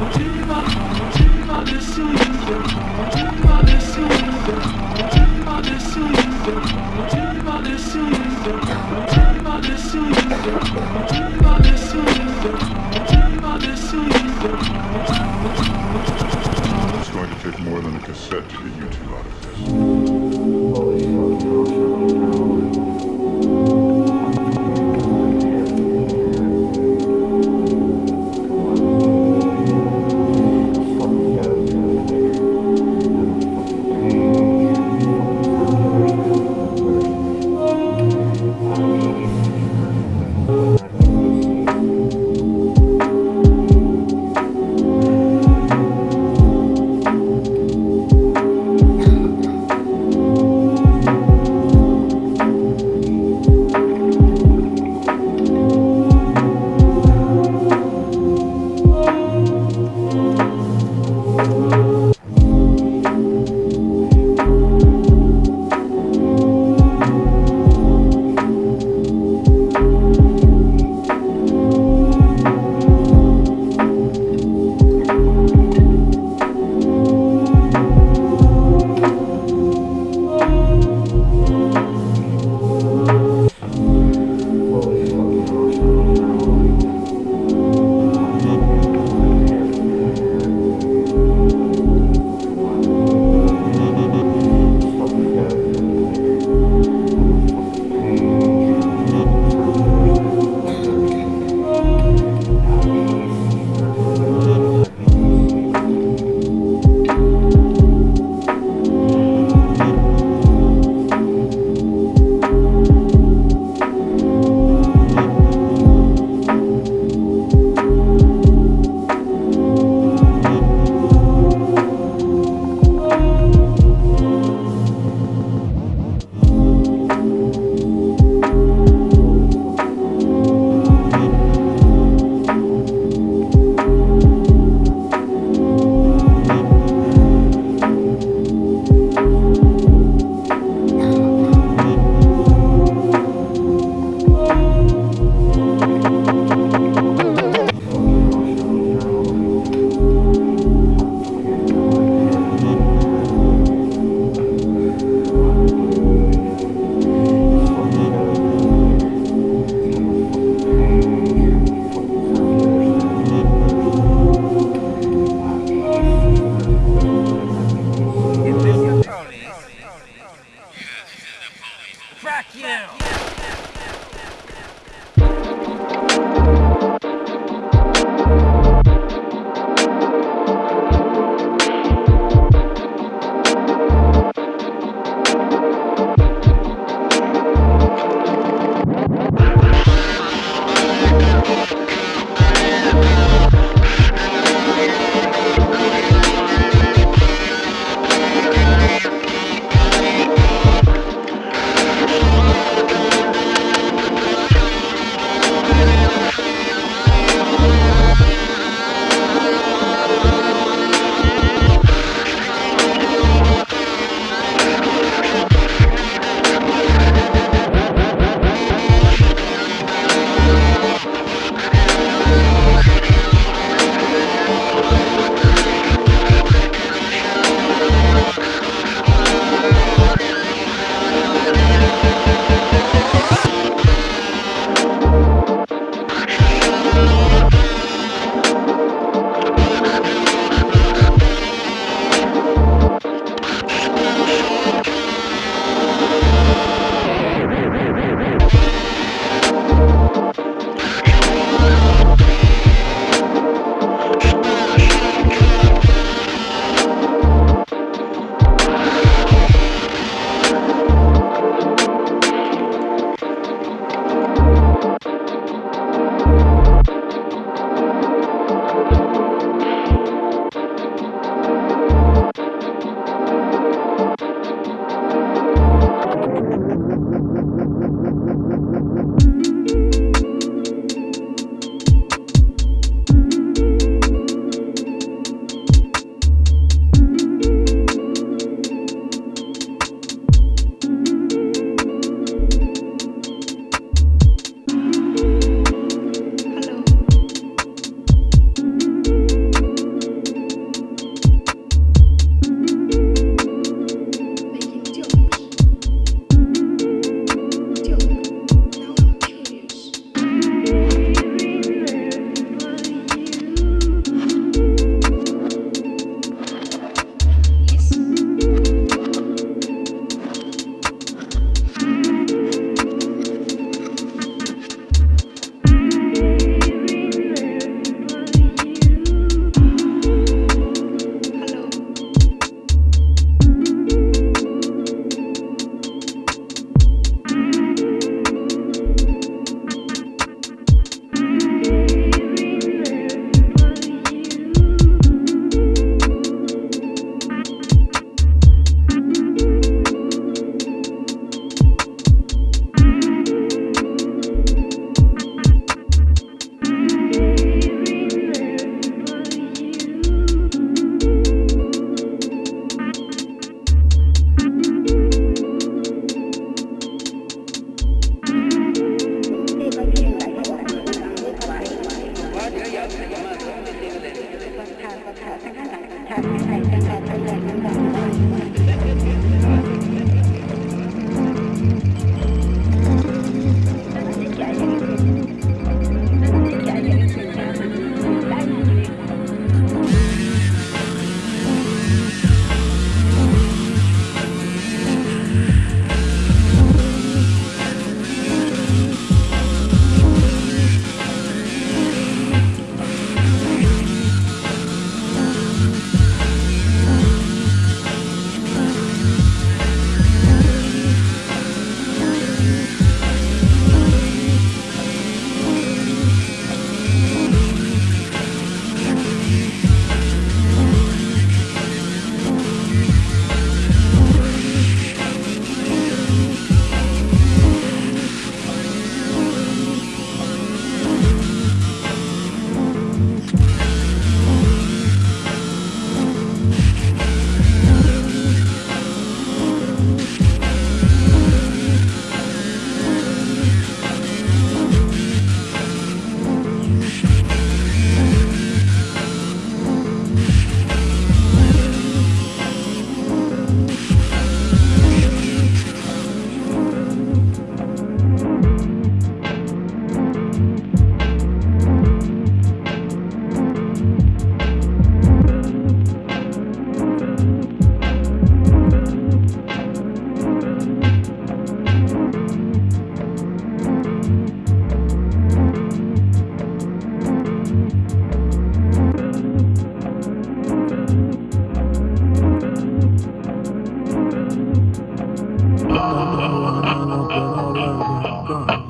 Two.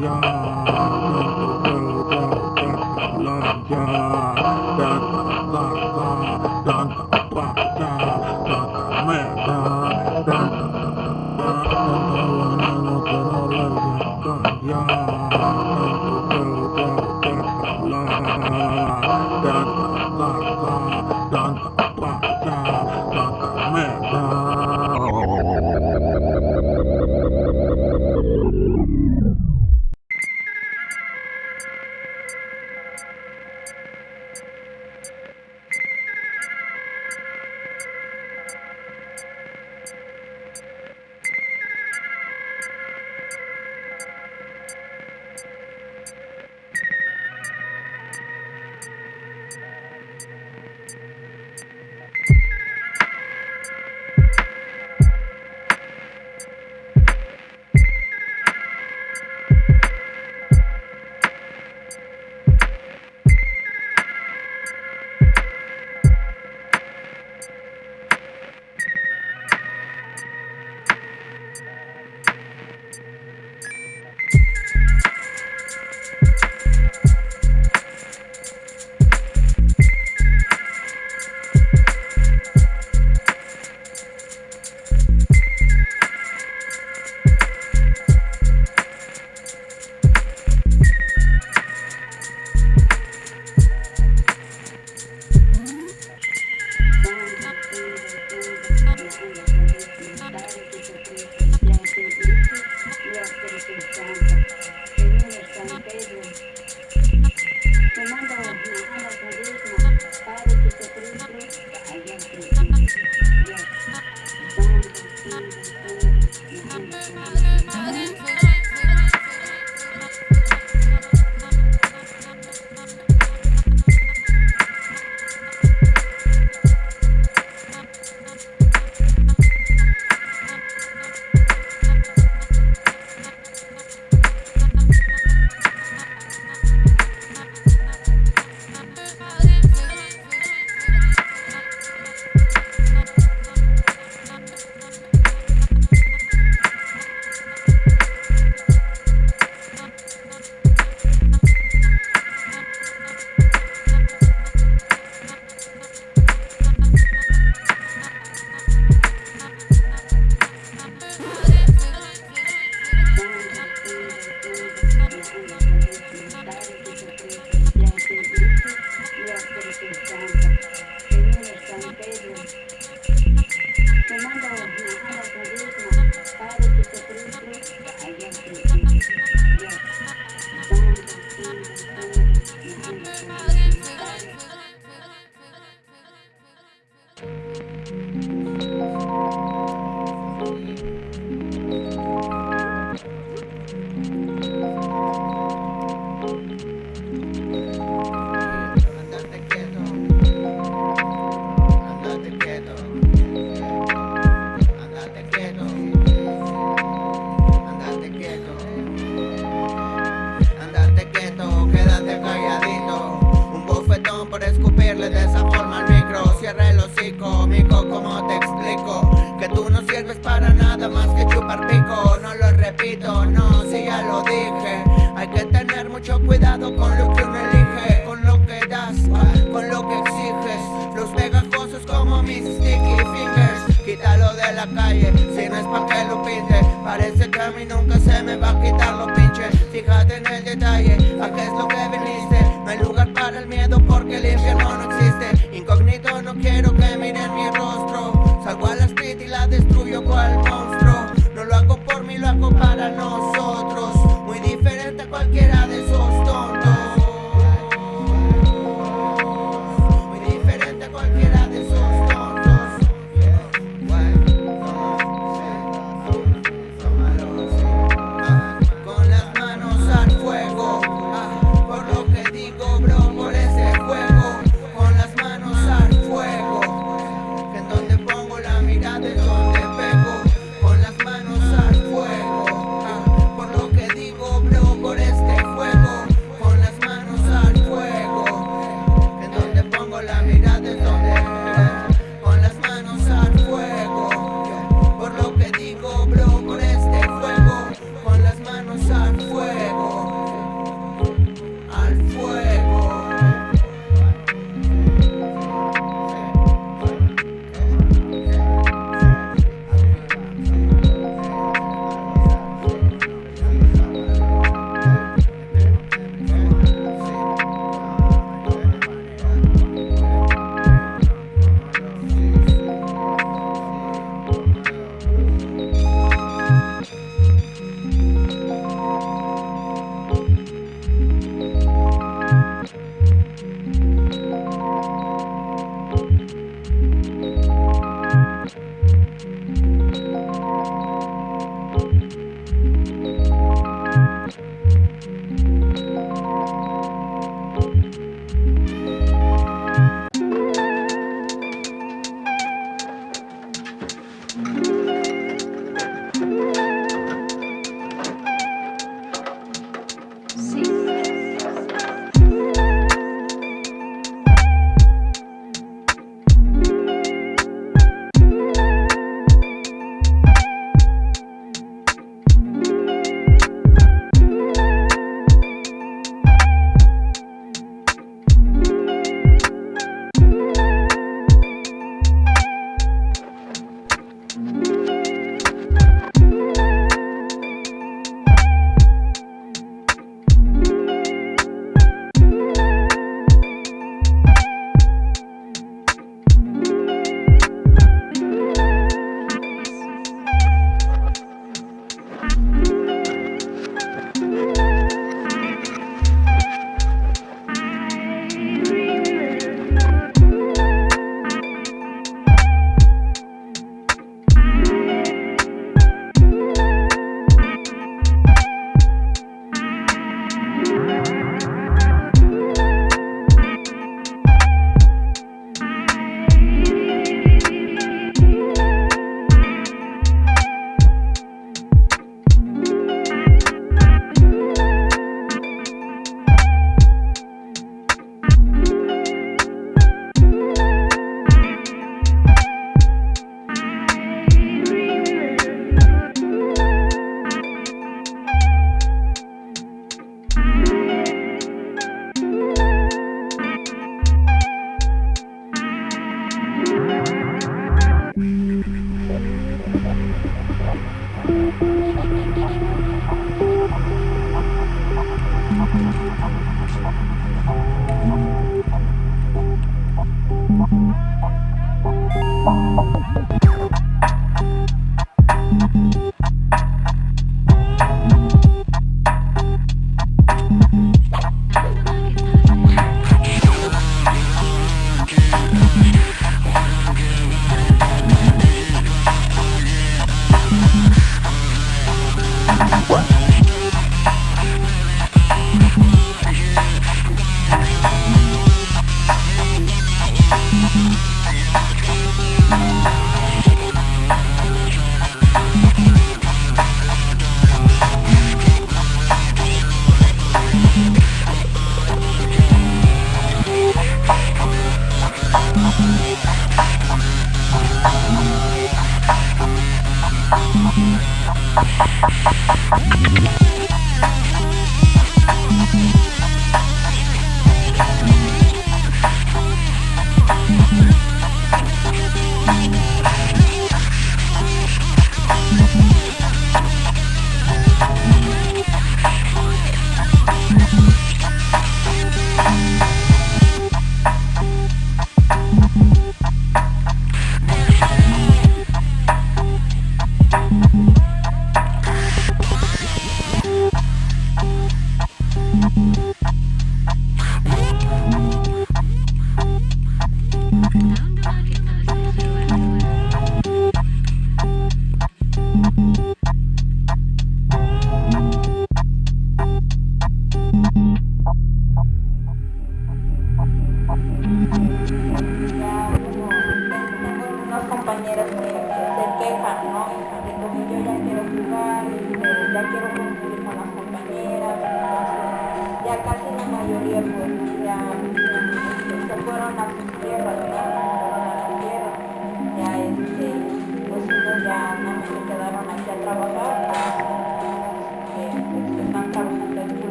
Yeah. no, si ya lo dije Hay que tener mucho cuidado con lo que cualquiera de